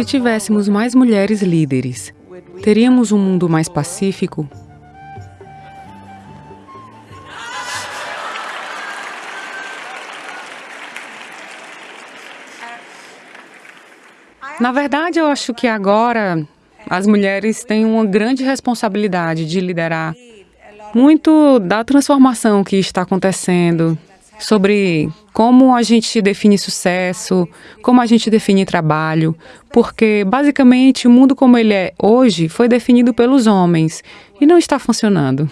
Se tivéssemos mais mulheres líderes, teríamos um mundo mais pacífico? Na verdade, eu acho que agora as mulheres têm uma grande responsabilidade de liderar muito da transformação que está acontecendo, sobre como a gente define sucesso, como a gente define trabalho, porque basicamente o mundo como ele é hoje foi definido pelos homens e não está funcionando.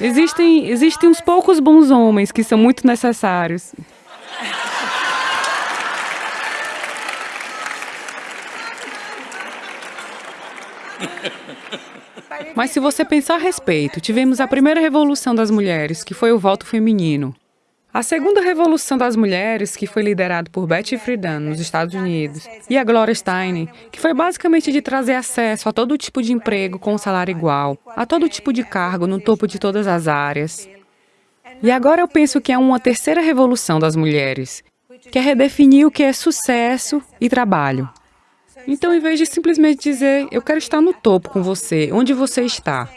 Existem, existem uns poucos bons homens que são muito necessários. Mas se você pensar a respeito, tivemos a primeira revolução das mulheres, que foi o voto feminino. A segunda revolução das mulheres, que foi liderada por Betty Friedan, nos Estados Unidos, e a Gloria Steinem, que foi basicamente de trazer acesso a todo tipo de emprego com salário igual, a todo tipo de cargo no topo de todas as áreas. E agora eu penso que é uma terceira revolução das mulheres, que é redefinir o que é sucesso e trabalho. Então, em vez de simplesmente dizer, eu quero estar no topo com você, onde você está,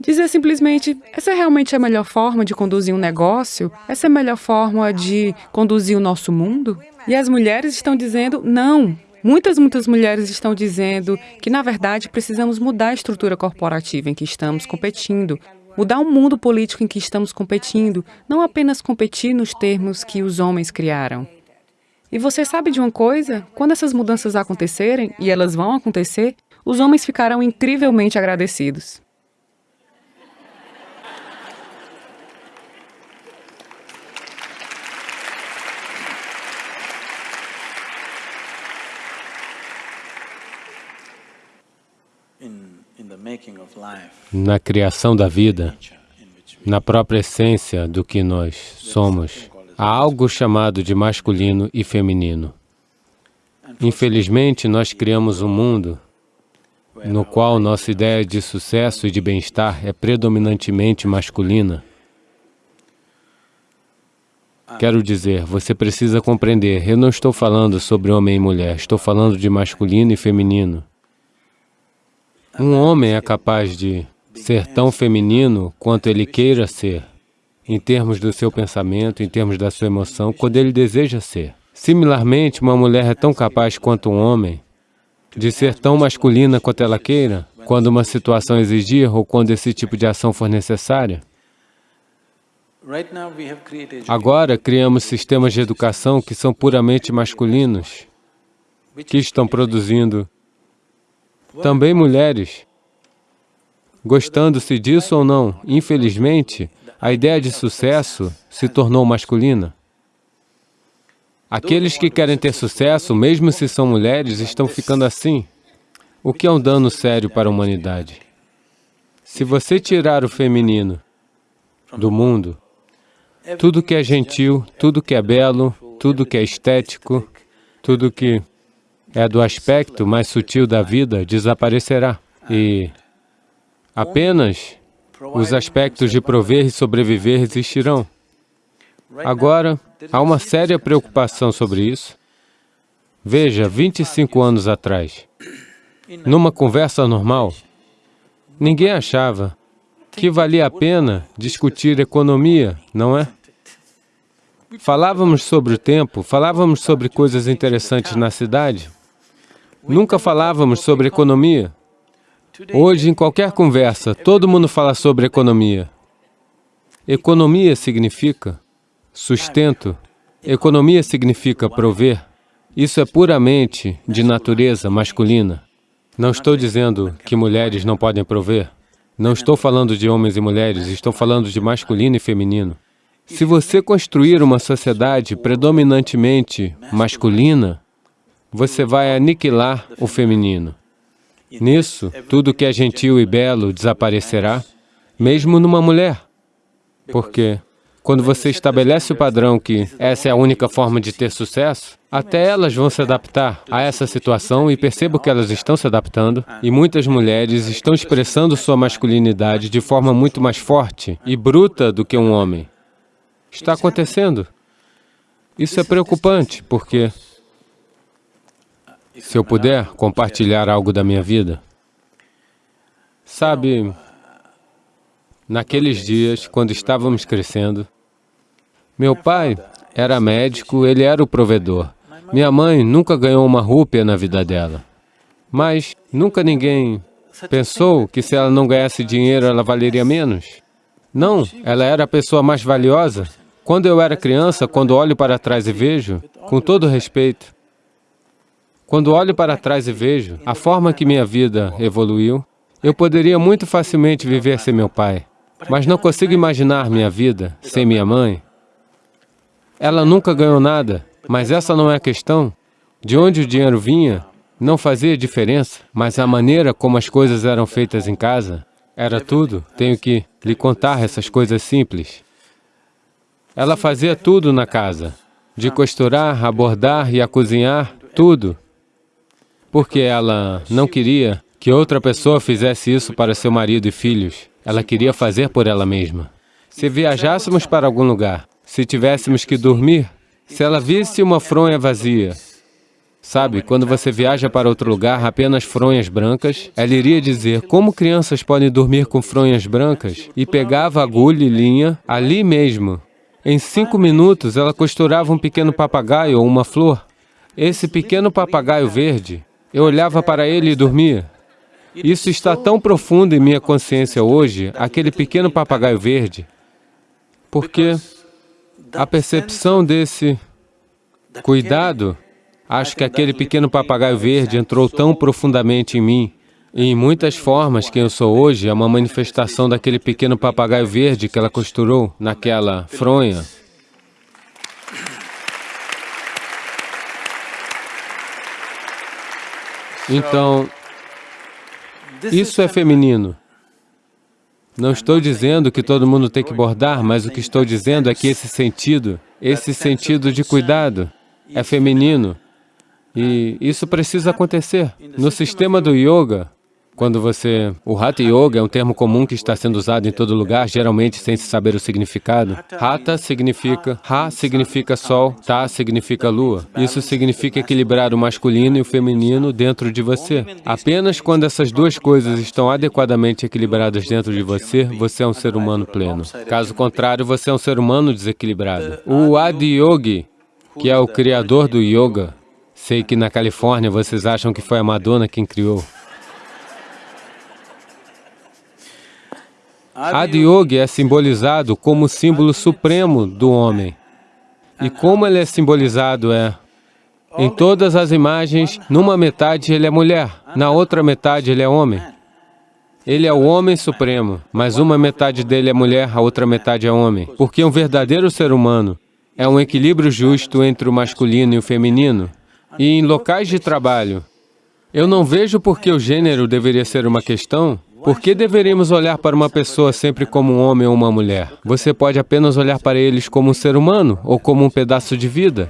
dizer simplesmente, essa é realmente a melhor forma de conduzir um negócio? Essa é a melhor forma de conduzir o nosso mundo? E as mulheres estão dizendo, não. Muitas, muitas mulheres estão dizendo que, na verdade, precisamos mudar a estrutura corporativa em que estamos competindo, mudar o mundo político em que estamos competindo, não apenas competir nos termos que os homens criaram. E você sabe de uma coisa? Quando essas mudanças acontecerem, e elas vão acontecer, os homens ficarão incrivelmente agradecidos. Na criação da vida, na própria essência do que nós somos, Há algo chamado de masculino e feminino. Infelizmente, nós criamos um mundo no qual nossa ideia de sucesso e de bem-estar é predominantemente masculina. Quero dizer, você precisa compreender, eu não estou falando sobre homem e mulher, estou falando de masculino e feminino. Um homem é capaz de ser tão feminino quanto ele queira ser em termos do seu pensamento, em termos da sua emoção, quando ele deseja ser. Similarmente, uma mulher é tão capaz quanto um homem de ser tão masculina quanto ela queira, quando uma situação exigir ou quando esse tipo de ação for necessária. Agora, criamos sistemas de educação que são puramente masculinos, que estão produzindo também mulheres. Gostando-se disso ou não, infelizmente, a ideia de sucesso se tornou masculina. Aqueles que querem ter sucesso, mesmo se são mulheres, estão ficando assim, o que é um dano sério para a humanidade. Se você tirar o feminino do mundo, tudo que é gentil, tudo que é belo, tudo que é estético, tudo que é do aspecto mais sutil da vida desaparecerá. E apenas os aspectos de prover e sobreviver existirão. Agora, há uma séria preocupação sobre isso. Veja, 25 anos atrás, numa conversa normal, ninguém achava que valia a pena discutir economia, não é? Falávamos sobre o tempo, falávamos sobre coisas interessantes na cidade, nunca falávamos sobre economia. Hoje, em qualquer conversa, todo mundo fala sobre economia. Economia significa sustento, economia significa prover. Isso é puramente de natureza masculina. Não estou dizendo que mulheres não podem prover. Não estou falando de homens e mulheres, estou falando de masculino e feminino. Se você construir uma sociedade predominantemente masculina, você vai aniquilar o feminino. Nisso, tudo que é gentil e belo desaparecerá, mesmo numa mulher. Porque quando você estabelece o padrão que essa é a única forma de ter sucesso, até elas vão se adaptar a essa situação e percebo que elas estão se adaptando e muitas mulheres estão expressando sua masculinidade de forma muito mais forte e bruta do que um homem. Está acontecendo. Isso é preocupante, porque se eu puder compartilhar algo da minha vida, sabe, naqueles dias, quando estávamos crescendo, meu pai era médico, ele era o provedor. Minha mãe nunca ganhou uma rúpia na vida dela. Mas nunca ninguém pensou que se ela não ganhasse dinheiro, ela valeria menos? Não, ela era a pessoa mais valiosa. Quando eu era criança, quando olho para trás e vejo, com todo respeito, quando olho para trás e vejo a forma que minha vida evoluiu, eu poderia muito facilmente viver sem meu pai, mas não consigo imaginar minha vida sem minha mãe. Ela nunca ganhou nada, mas essa não é a questão. De onde o dinheiro vinha não fazia diferença, mas a maneira como as coisas eram feitas em casa era tudo. Tenho que lhe contar essas coisas simples. Ela fazia tudo na casa, de costurar, a bordar e a cozinhar, tudo. Porque ela não queria que outra pessoa fizesse isso para seu marido e filhos. Ela queria fazer por ela mesma. Se viajássemos para algum lugar, se tivéssemos que dormir, se ela visse uma fronha vazia, sabe, quando você viaja para outro lugar, apenas fronhas brancas, ela iria dizer, como crianças podem dormir com fronhas brancas? E pegava agulha e linha ali mesmo. Em cinco minutos, ela costurava um pequeno papagaio ou uma flor. Esse pequeno papagaio verde, eu olhava para ele e dormia. Isso está tão profundo em minha consciência hoje, aquele pequeno papagaio verde, porque a percepção desse cuidado, acho que aquele pequeno papagaio verde entrou tão profundamente em mim, e em muitas formas quem eu sou hoje é uma manifestação daquele pequeno papagaio verde que ela costurou naquela fronha. Então, isso é feminino. Não estou dizendo que todo mundo tem que bordar, mas o que estou dizendo é que esse sentido, esse sentido de cuidado, é feminino. E isso precisa acontecer. No sistema do yoga, quando você... O Hatha Yoga é um termo comum que está sendo usado em todo lugar, geralmente sem se saber o significado. Hatha significa... Ha significa sol, Ta significa lua. Isso significa equilibrar o masculino e o feminino dentro de você. Apenas quando essas duas coisas estão adequadamente equilibradas dentro de você, você é um ser humano pleno. Caso contrário, você é um ser humano desequilibrado. O Adiyogi, que é o criador do yoga, sei que na Califórnia vocês acham que foi a Madonna quem criou. Adiyogi é simbolizado como o símbolo supremo do homem. E como ele é simbolizado é, em todas as imagens, numa metade ele é mulher, na outra metade ele é homem. Ele é o homem supremo, mas uma metade dele é mulher, a outra metade é homem. Porque um verdadeiro ser humano é um equilíbrio justo entre o masculino e o feminino. E em locais de trabalho, eu não vejo por que o gênero deveria ser uma questão, por que deveríamos olhar para uma pessoa sempre como um homem ou uma mulher? Você pode apenas olhar para eles como um ser humano ou como um pedaço de vida.